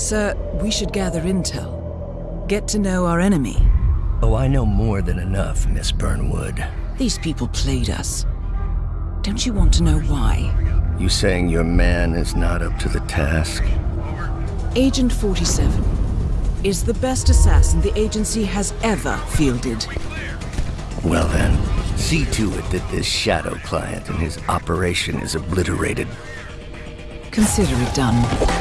Sir, we should gather intel. Get to know our enemy. Oh, I know more than enough, Miss Burnwood. These people played us. Don't you want to know why? You saying your man is not up to the task? Agent 47 is the best assassin the agency has ever fielded. Well then, see to it that this shadow client and his operation is obliterated. Consider it done.